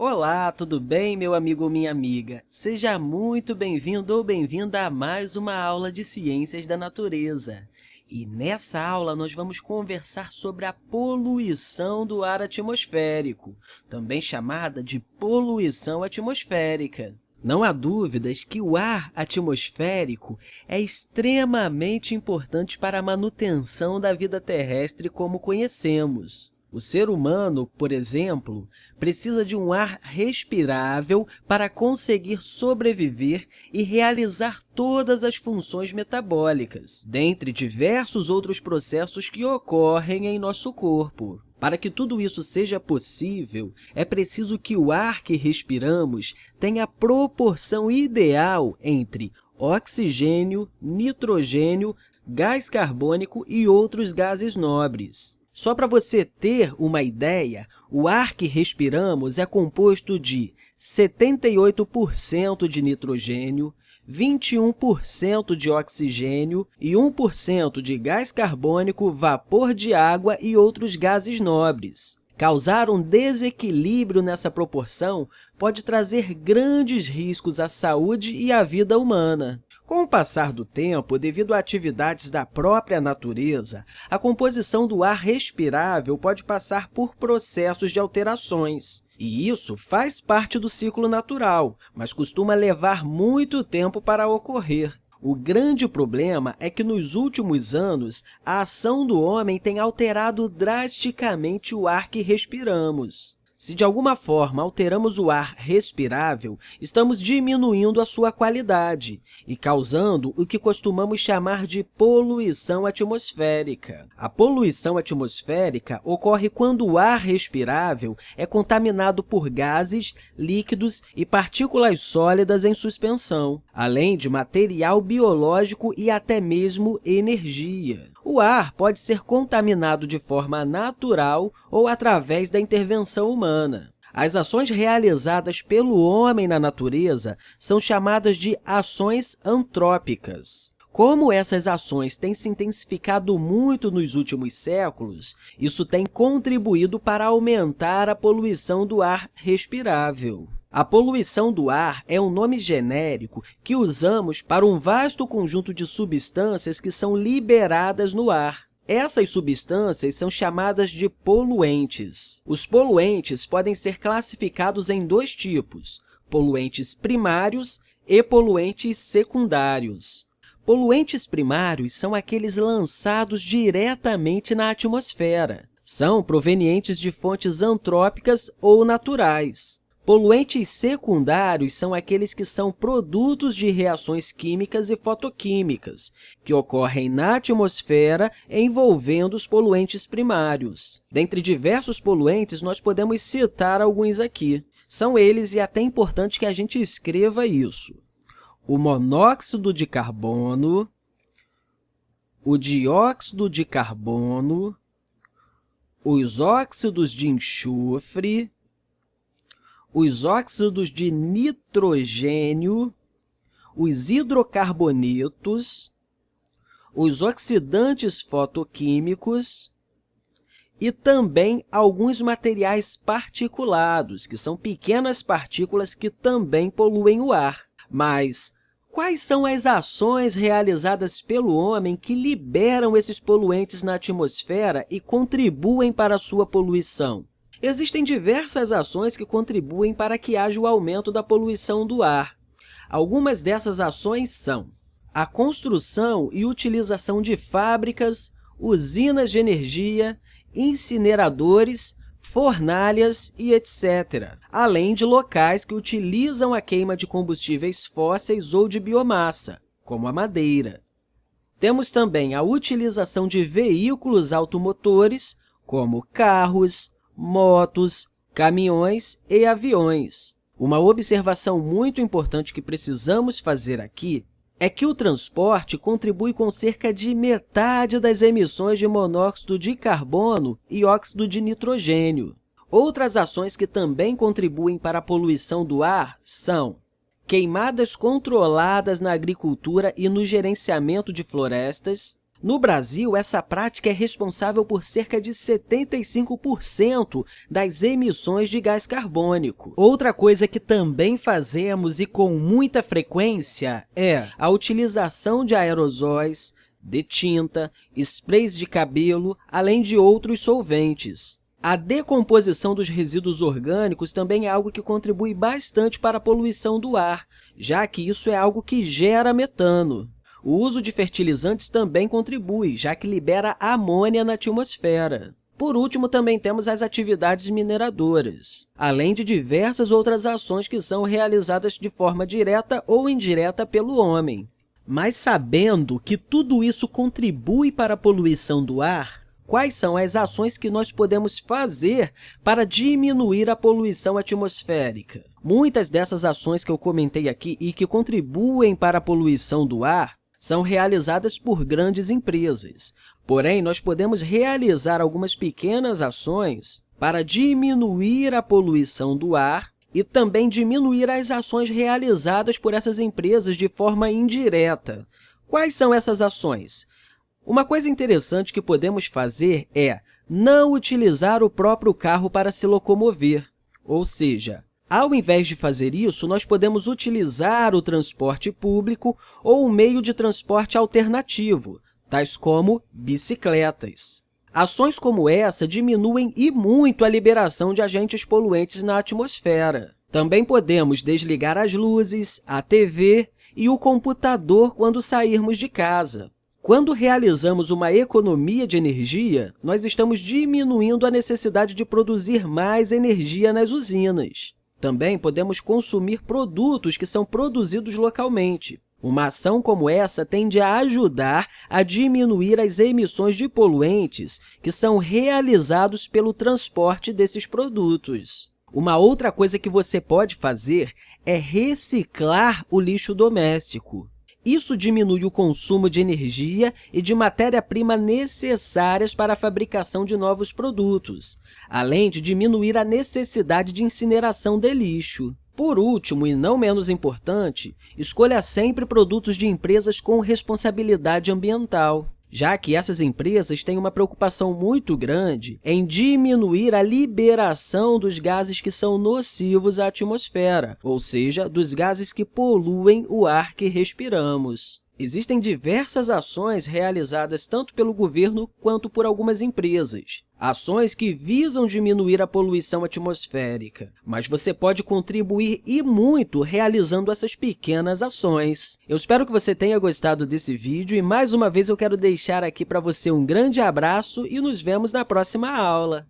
Olá, tudo bem, meu amigo ou minha amiga? Seja muito bem-vindo ou bem-vinda a mais uma aula de Ciências da Natureza. E nessa aula, nós vamos conversar sobre a poluição do ar atmosférico, também chamada de poluição atmosférica. Não há dúvidas que o ar atmosférico é extremamente importante para a manutenção da vida terrestre como conhecemos. O ser humano, por exemplo, precisa de um ar respirável para conseguir sobreviver e realizar todas as funções metabólicas, dentre diversos outros processos que ocorrem em nosso corpo. Para que tudo isso seja possível, é preciso que o ar que respiramos tenha a proporção ideal entre oxigênio, nitrogênio, gás carbônico e outros gases nobres. Só para você ter uma ideia, o ar que respiramos é composto de 78% de nitrogênio, 21% de oxigênio e 1% de gás carbônico, vapor de água e outros gases nobres. Causar um desequilíbrio nessa proporção pode trazer grandes riscos à saúde e à vida humana. Com o passar do tempo, devido a atividades da própria natureza, a composição do ar respirável pode passar por processos de alterações. E isso faz parte do ciclo natural, mas costuma levar muito tempo para ocorrer. O grande problema é que, nos últimos anos, a ação do homem tem alterado drasticamente o ar que respiramos. Se, de alguma forma, alteramos o ar respirável, estamos diminuindo a sua qualidade e causando o que costumamos chamar de poluição atmosférica. A poluição atmosférica ocorre quando o ar respirável é contaminado por gases, líquidos e partículas sólidas em suspensão, além de material biológico e até mesmo energia. O ar pode ser contaminado de forma natural ou através da intervenção humana. As ações realizadas pelo homem na natureza são chamadas de ações antrópicas. Como essas ações têm se intensificado muito nos últimos séculos, isso tem contribuído para aumentar a poluição do ar respirável. A poluição do ar é um nome genérico que usamos para um vasto conjunto de substâncias que são liberadas no ar. Essas substâncias são chamadas de poluentes. Os poluentes podem ser classificados em dois tipos, poluentes primários e poluentes secundários. Poluentes primários são aqueles lançados diretamente na atmosfera. São provenientes de fontes antrópicas ou naturais. Poluentes secundários são aqueles que são produtos de reações químicas e fotoquímicas, que ocorrem na atmosfera envolvendo os poluentes primários. Dentre diversos poluentes, nós podemos citar alguns aqui. São eles, e é até importante que a gente escreva isso. O monóxido de carbono, o dióxido de carbono, os óxidos de enxofre, os óxidos de nitrogênio, os hidrocarbonetos, os oxidantes fotoquímicos e também alguns materiais particulados, que são pequenas partículas que também poluem o ar. Mas quais são as ações realizadas pelo homem que liberam esses poluentes na atmosfera e contribuem para a sua poluição? Existem diversas ações que contribuem para que haja o aumento da poluição do ar. Algumas dessas ações são a construção e utilização de fábricas, usinas de energia, incineradores, fornalhas e etc., além de locais que utilizam a queima de combustíveis fósseis ou de biomassa, como a madeira. Temos também a utilização de veículos automotores, como carros, motos, caminhões e aviões. Uma observação muito importante que precisamos fazer aqui é que o transporte contribui com cerca de metade das emissões de monóxido de carbono e óxido de nitrogênio. Outras ações que também contribuem para a poluição do ar são queimadas controladas na agricultura e no gerenciamento de florestas, No Brasil, essa prática é responsável por cerca de 75% das emissões de gás carbônico. Outra coisa que também fazemos e com muita frequência é a utilização de aerosóis, de tinta, sprays de cabelo, além de outros solventes. A decomposição dos resíduos orgânicos também é algo que contribui bastante para a poluição do ar, já que isso é algo que gera metano. O uso de fertilizantes também contribui, já que libera amônia na atmosfera. Por último, também temos as atividades mineradoras, além de diversas outras ações que são realizadas de forma direta ou indireta pelo homem. Mas sabendo que tudo isso contribui para a poluição do ar, quais são as ações que nós podemos fazer para diminuir a poluição atmosférica? Muitas dessas ações que eu comentei aqui e que contribuem para a poluição do ar são realizadas por grandes empresas. Porém, nós podemos realizar algumas pequenas ações para diminuir a poluição do ar e também diminuir as ações realizadas por essas empresas de forma indireta. Quais são essas ações? Uma coisa interessante que podemos fazer é não utilizar o próprio carro para se locomover, ou seja, ao invés de fazer isso, nós podemos utilizar o transporte público ou o meio de transporte alternativo, tais como bicicletas. Ações como essa diminuem e muito a liberação de agentes poluentes na atmosfera. Também podemos desligar as luzes, a TV e o computador quando sairmos de casa. Quando realizamos uma economia de energia, nós estamos diminuindo a necessidade de produzir mais energia nas usinas. Também podemos consumir produtos que são produzidos localmente. Uma ação como essa tende a ajudar a diminuir as emissões de poluentes que são realizados pelo transporte desses produtos. Uma outra coisa que você pode fazer é reciclar o lixo doméstico. Isso diminui o consumo de energia e de matéria-prima necessárias para a fabricação de novos produtos, além de diminuir a necessidade de incineração de lixo. Por último, e não menos importante, escolha sempre produtos de empresas com responsabilidade ambiental já que essas empresas têm uma preocupação muito grande em diminuir a liberação dos gases que são nocivos à atmosfera, ou seja, dos gases que poluem o ar que respiramos. Existem diversas ações realizadas tanto pelo governo quanto por algumas empresas, ações que visam diminuir a poluição atmosférica, mas você pode contribuir e muito realizando essas pequenas ações. Eu espero que você tenha gostado desse vídeo e, mais uma vez, eu quero deixar aqui para você um grande abraço e nos vemos na próxima aula.